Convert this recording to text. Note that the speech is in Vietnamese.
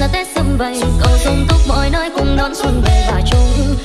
là tết xung vầy. Cầu sung túc mọi nơi cùng đón xuân về và chung.